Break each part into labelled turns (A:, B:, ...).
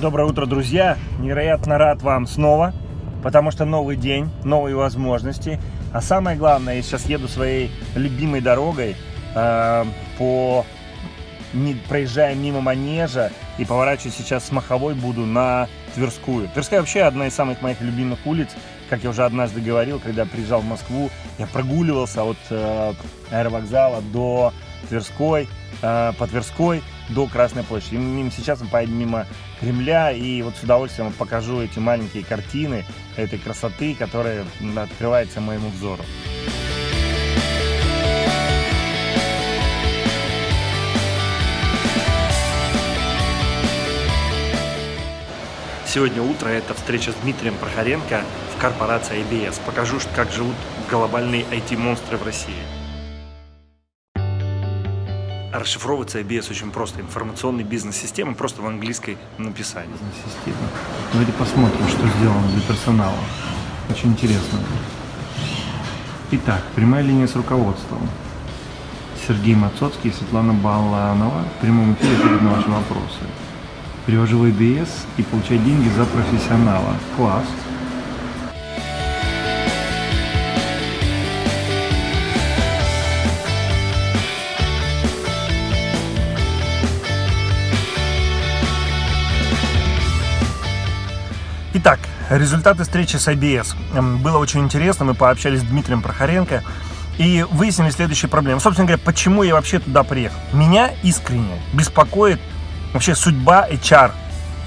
A: Доброе утро, друзья! Невероятно рад вам снова, потому что новый день, новые возможности. А самое главное, я сейчас еду своей любимой дорогой э, по не, проезжая мимо Манежа и поворачиваю сейчас с Маховой буду на Тверскую. Тверская вообще одна из самых моих любимых улиц. Как я уже однажды говорил, когда приезжал в Москву, я прогуливался от э, аэровокзала до Тверской, э, по Тверской до Красной площади. И сейчас мы поедем мимо Кремля, и вот с удовольствием покажу эти маленькие картины этой красоты, которая открывается моему взору. Сегодня утро это встреча с Дмитрием Прохоренко в корпорации IBS. Покажу, как живут глобальные IT-монстры в России. Расшифровывается IBS очень просто. Информационный бизнес-система просто в английской написании. Система. Давайте посмотрим, что сделано для персонала. Очень интересно. Итак, прямая линия с руководством. Сергей Мацоцкий и Светлана Баланова в прямом эфире ответят на ваши вопросы. Перевожу в IBS и получаю деньги за профессионала. Класс. Результаты встречи с IBS. Было очень интересно, мы пообщались с Дмитрием Прохоренко и выяснили следующие проблемы. Собственно говоря, почему я вообще туда приехал? Меня искренне беспокоит вообще судьба HR,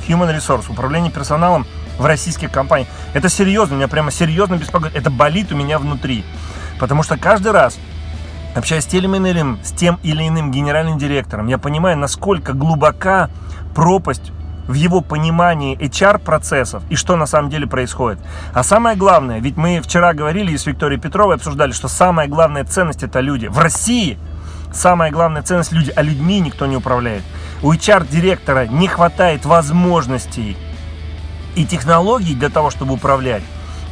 A: Human Resource, управление персоналом в российских компаниях. Это серьезно, меня прямо серьезно беспокоит. Это болит у меня внутри. Потому что каждый раз, общаясь с тем или иным, с тем или иным генеральным директором, я понимаю, насколько глубока пропасть в его понимании HR-процессов и что на самом деле происходит. А самое главное, ведь мы вчера говорили с Викторией Петровой обсуждали, что самая главная ценность это люди. В России самая главная ценность люди, а людьми никто не управляет. У HR-директора не хватает возможностей и технологий для того, чтобы управлять,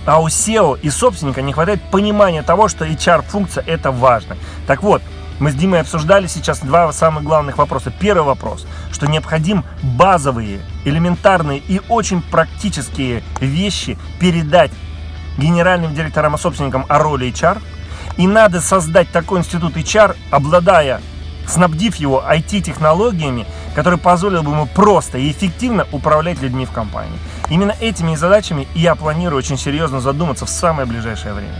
A: а у SEO и собственника не хватает понимания того, что HR-функция это важно. Так вот, мы с Димой обсуждали сейчас два самых главных вопроса. Первый вопрос, что необходим базовые, элементарные и очень практические вещи передать генеральным директорам и собственникам о роли HR – и надо создать такой институт HR, обладая, снабдив его IT-технологиями, которые позволили бы ему просто и эффективно управлять людьми в компании. Именно этими задачами я планирую очень серьезно задуматься в самое ближайшее время.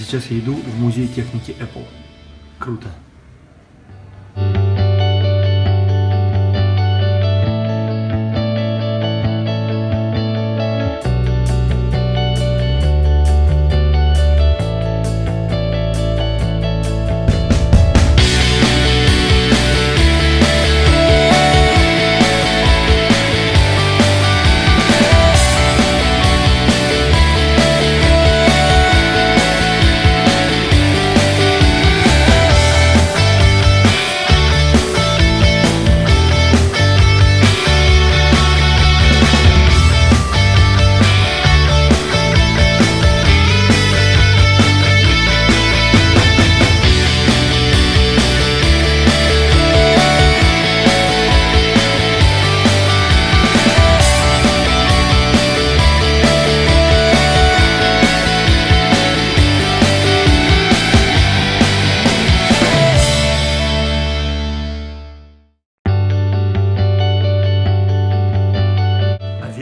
A: Сейчас я иду в музей техники Apple. Круто.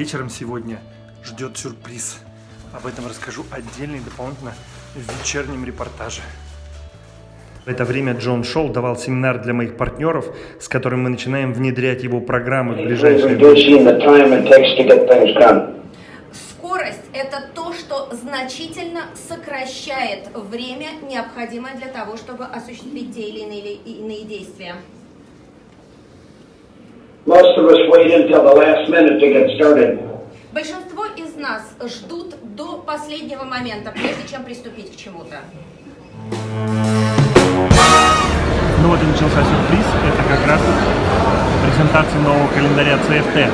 A: Вечером сегодня ждет сюрприз. Об этом расскажу отдельно и дополнительно в вечернем репортаже. В это время Джон Шоу давал семинар для моих партнеров, с которым мы начинаем внедрять его программы в ближайшее время.
B: Скорость – это то, что значительно сокращает время, необходимое для того, чтобы осуществить те или иные, иные действия. Most of us wait until the last minute to get started. Большинство из нас ждут до последнего момента, прежде чем приступить к чему-то.
A: Ну вот и начался сюрприз. Это как раз презентация нового календаря CFT.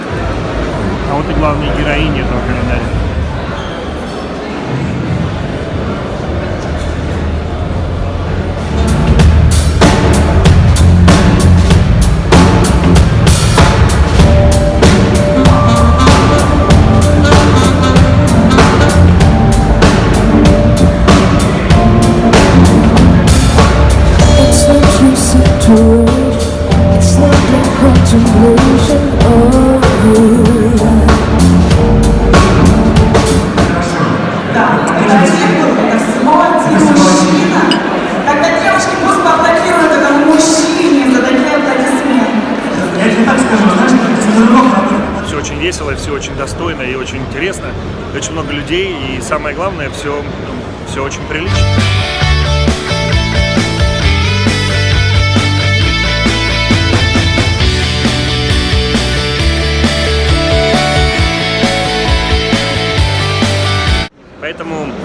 A: А вот и главные героини этого календаря. Все очень весело, все очень достойно и очень интересно. Очень много людей и самое главное, все, все очень прилично.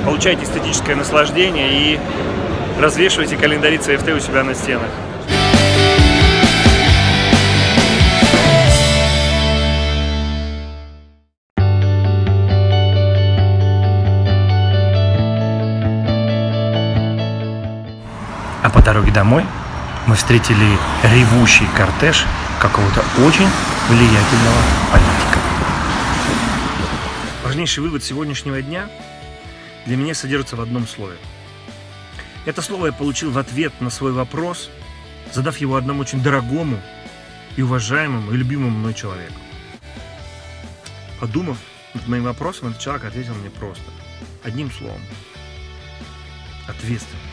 A: Получайте эстетическое наслаждение и развешивайте календари CFT у себя на стенах. А по дороге домой мы встретили ревущий кортеж какого-то очень влиятельного политика. Важнейший вывод сегодняшнего дня для меня содержится в одном слове. Это слово я получил в ответ на свой вопрос, задав его одному очень дорогому и уважаемому и любимому мной человеку. Подумав над моим вопросом, этот человек ответил мне просто, одним словом. Ответственность.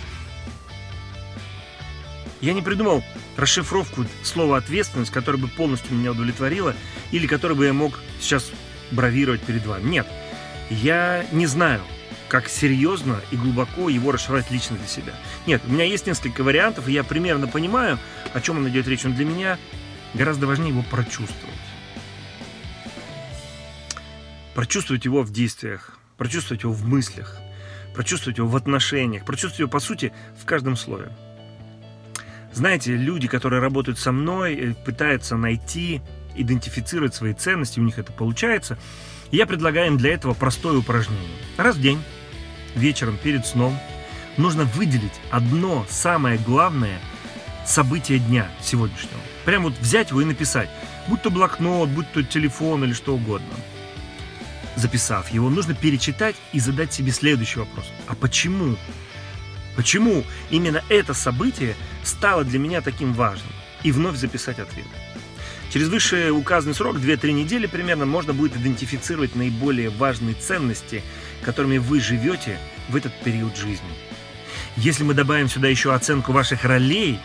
A: Я не придумал расшифровку слова «ответственность», которая бы полностью меня удовлетворила или которой бы я мог сейчас бравировать перед вами. Нет, я не знаю, как серьезно и глубоко его расшифровать лично для себя. Нет, у меня есть несколько вариантов, и я примерно понимаю, о чем он идет речь. Но для меня гораздо важнее его прочувствовать. Прочувствовать его в действиях, прочувствовать его в мыслях, прочувствовать его в отношениях, прочувствовать его, по сути, в каждом слове. Знаете, люди, которые работают со мной, э, пытаются найти, идентифицировать свои ценности, у них это получается. Я предлагаю им для этого простое упражнение. Раз в день, вечером, перед сном, нужно выделить одно самое главное событие дня сегодняшнего. Прям вот взять его и написать. Будь то блокнот, будь то телефон или что угодно. Записав его, нужно перечитать и задать себе следующий вопрос. А почему? Почему именно это событие стало для меня таким важным? И вновь записать ответ. Через выше указанный срок, 2-3 недели примерно, можно будет идентифицировать наиболее важные ценности, которыми вы живете в этот период жизни. Если мы добавим сюда еще оценку ваших ролей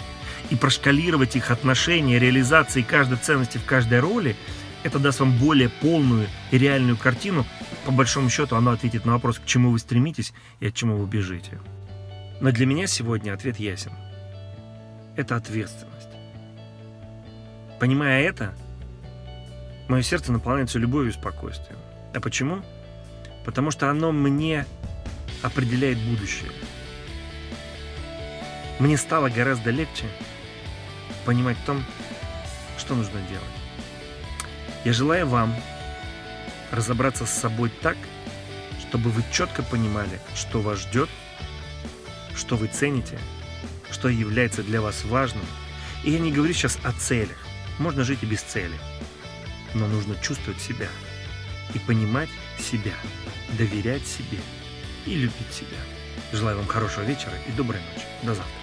A: и прошкалировать их отношения, реализации каждой ценности в каждой роли, это даст вам более полную и реальную картину. По большому счету, оно ответит на вопрос, к чему вы стремитесь и от чему вы бежите. Но для меня сегодня ответ ясен. Это ответственность. Понимая это, мое сердце наполняется любовью и спокойствием. А почему? Потому что оно мне определяет будущее. Мне стало гораздо легче понимать в том, что нужно делать. Я желаю вам разобраться с собой так, чтобы вы четко понимали, что вас ждет – что вы цените, что является для вас важным. И я не говорю сейчас о целях. Можно жить и без цели. Но нужно чувствовать себя и понимать себя, доверять себе и любить себя. Желаю вам хорошего вечера и доброй ночи. До завтра.